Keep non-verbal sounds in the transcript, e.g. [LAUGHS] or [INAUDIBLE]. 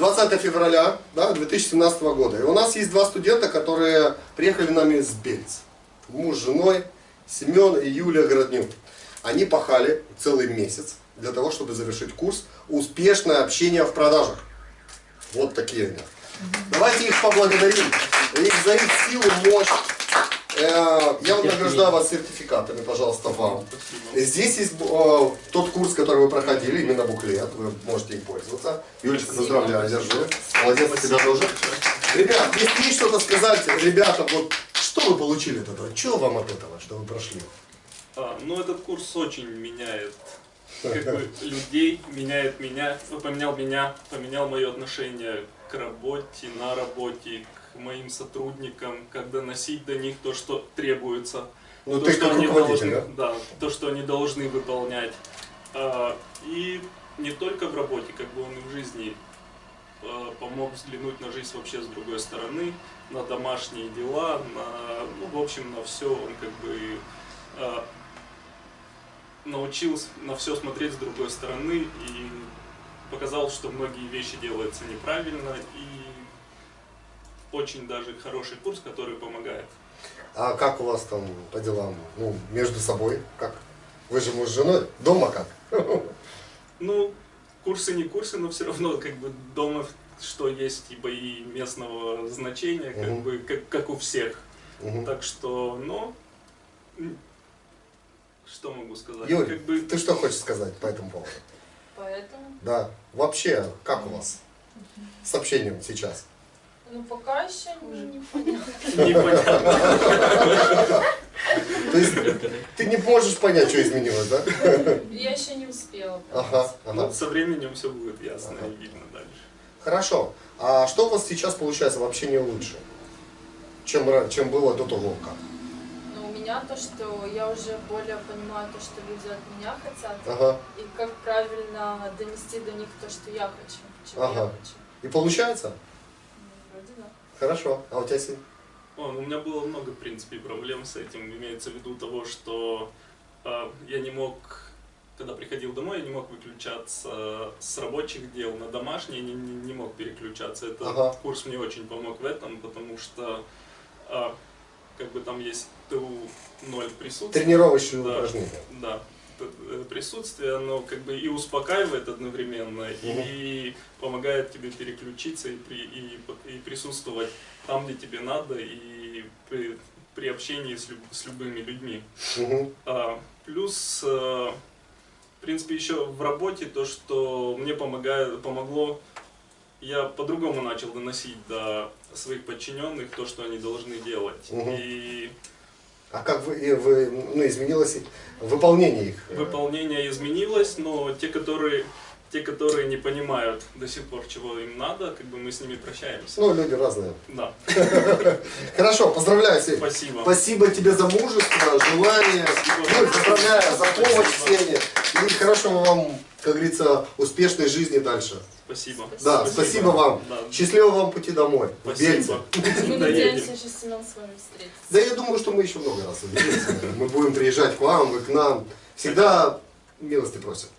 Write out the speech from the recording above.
20 февраля да, 2017 года. И у нас есть два студента, которые приехали нами с Бельц. Муж с женой, Семен и Юлия Городнюк. Они пахали целый месяц для того, чтобы завершить курс «Успешное общение в продажах». Вот такие они. Давайте их поблагодарим их за их силу, мощь. Э, Я вот награждаю вас сертификатами, пожалуйста, вам. Здесь есть э, тот курс, который вы проходили, именно буклет, вы можете им пользоваться. Юлечка, поздравляю, держи. Молодец, тебя тоже. Ребят, если есть что-то сказать, ребята, вот что вы получили от этого? Что вам от этого, что вы прошли? А, ну, этот курс очень меняет как бы, людей, меняет меня, поменял меня, поменял мое отношение к работе, на работе, к моим сотрудникам, как доносить до них то, что требуется. Ну, то, ты что они должны, да? то, что они должны выполнять. А, и не только в работе, как бы он и в жизни а, помог взглянуть на жизнь вообще с другой стороны, на домашние дела, на, ну, в общем, на все. Он как бы а, научился на все смотреть с другой стороны и показал, что многие вещи делаются неправильно и очень даже хороший курс, который помогает. А как у вас там по делам? Ну, между собой? Как? Вы же муж с женой? Дома как? [LAUGHS] Ну, курсы не курсы, но все равно как бы дома что есть типа и местного значения, как Мгм. бы как, как у всех. Мгм. Так что, ну, что могу сказать? Юль, как бы ты что хочешь сказать по этому поводу? Поэтому, Да. Вообще, как у вас с общением сейчас? Ну пока еще не, [LAUGHS] непонятно. непонятно. [LAUGHS] То есть ты не можешь понять, что изменилось, да? Я еще не успела. Ага, Ну, ага. со временем все будет ясно Ага. и видно дальше. Хорошо. А что у вас сейчас получается в общении лучше, чем, чем было до того, как? Но у меня то, что я уже более понимаю то, что люди от меня хотят, Ага. и как правильно донести до них то, что я хочу, чего Ага. я хочу. И получается? Да. Хорошо. А у тебя? О, у меня было много, в принципе, проблем с этим. Имеется в виду того, что э, я не мог, когда приходил домой, я не мог выключаться с рабочих дел на домашние, не, не, не мог переключаться. Этот Ага. курс мне очень помог в этом, потому что э, как бы там есть ТУ-0 присутствия. Тренировочные Да. упражнения. Да, присутствие, оно как бы и успокаивает одновременно, и помогает тебе переключиться и, при, и, и присутствовать там, где тебе надо, и при, при общении с, люб- с любыми людьми. Мгм. А, плюс, э, в принципе, еще в работе то, что мне помогает, помогло, я по-другому начал доносить до своих подчиненных то, что они должны делать. Мгм. И А как вы, и вы ну, изменилось выполнение их? Выполнение изменилось, но те, которые, те, которые не понимают до сих пор, чего им надо, как бы мы с ними прощаемся. Ну, люди разные. Да, [LAUGHS] Хорошо, поздравляю, Сень. спасибо. Спасибо тебе за мужество, желание. Ну, поздравляю за помощь Сене. И хорошего вам, как говорится, успешной жизни дальше. Спасибо. Да, спасибо, вам. Да. Счастливого вам пути домой. Спасибо. Мы надеемся еще с вами встретиться. Да я думаю, что мы еще много раз увидимся. Мы будем приезжать к вам, вы к нам. Всегда милости просят.